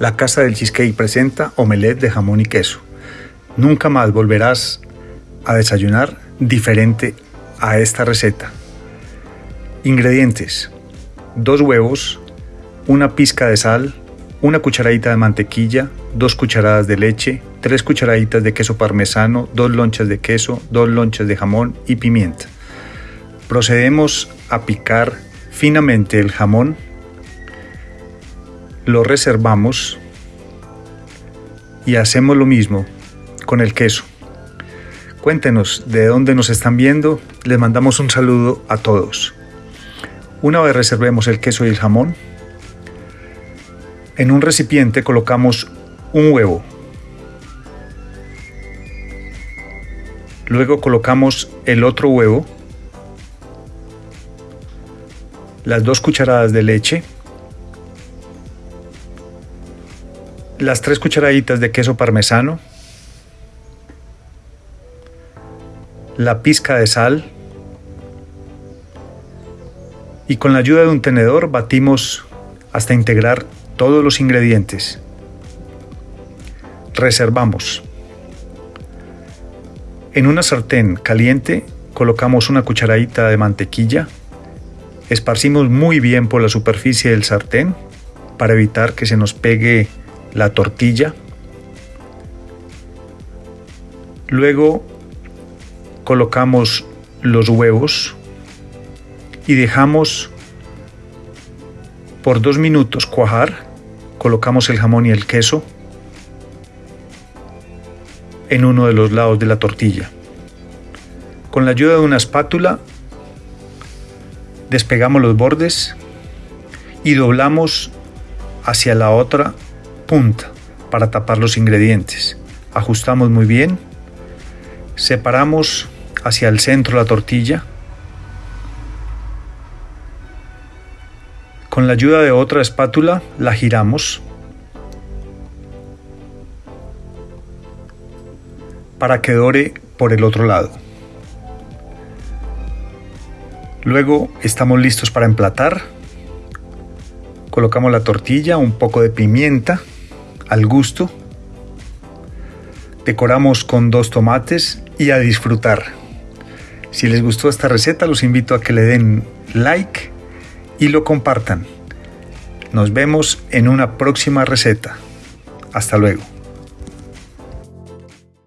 La Casa del Cheesecake presenta omelette de jamón y queso. Nunca más volverás a desayunar diferente a esta receta. Ingredientes. Dos huevos, una pizca de sal, una cucharadita de mantequilla, dos cucharadas de leche, tres cucharaditas de queso parmesano, dos lonchas de queso, dos lonchas de jamón y pimienta. Procedemos a picar finamente el jamón lo reservamos y hacemos lo mismo con el queso. Cuéntenos de dónde nos están viendo, les mandamos un saludo a todos. Una vez reservemos el queso y el jamón, en un recipiente colocamos un huevo. Luego colocamos el otro huevo, las dos cucharadas de leche, las tres cucharaditas de queso parmesano, la pizca de sal y con la ayuda de un tenedor batimos hasta integrar todos los ingredientes. Reservamos. En una sartén caliente colocamos una cucharadita de mantequilla, esparcimos muy bien por la superficie del sartén para evitar que se nos pegue la tortilla. Luego colocamos los huevos y dejamos por dos minutos cuajar. Colocamos el jamón y el queso en uno de los lados de la tortilla. Con la ayuda de una espátula despegamos los bordes y doblamos hacia la otra punta para tapar los ingredientes. Ajustamos muy bien. Separamos hacia el centro la tortilla. Con la ayuda de otra espátula la giramos para que dore por el otro lado. Luego estamos listos para emplatar. Colocamos la tortilla, un poco de pimienta al gusto. Decoramos con dos tomates y a disfrutar. Si les gustó esta receta, los invito a que le den like y lo compartan. Nos vemos en una próxima receta. Hasta luego.